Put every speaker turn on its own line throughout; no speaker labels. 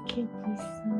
que eu quis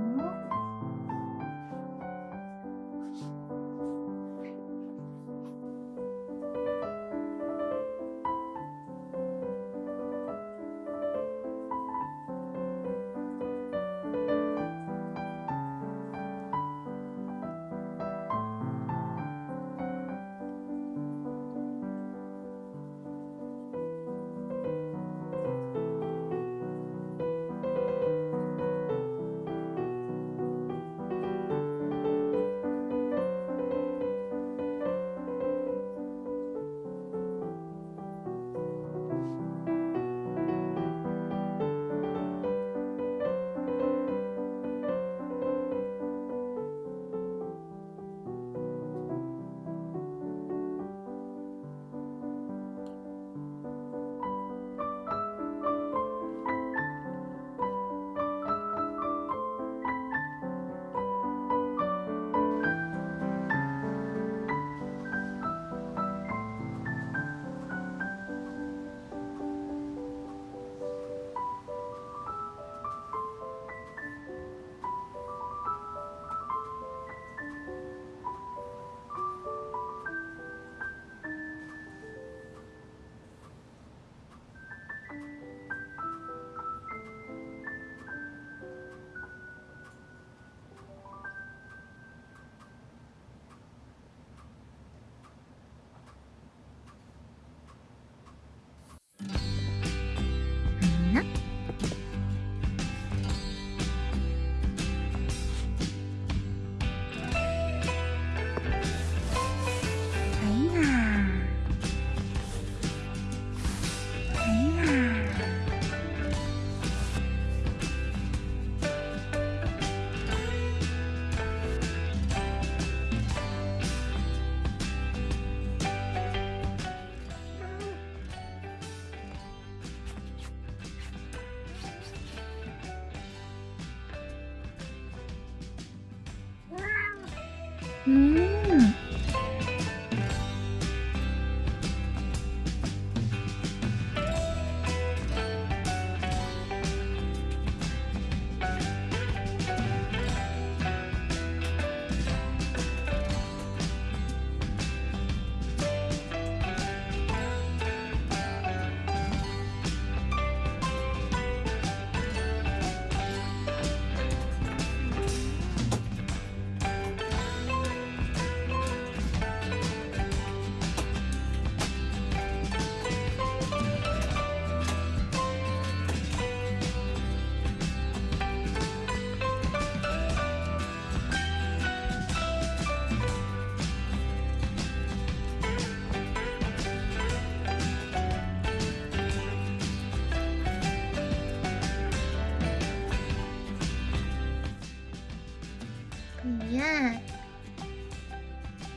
음.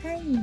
Cái.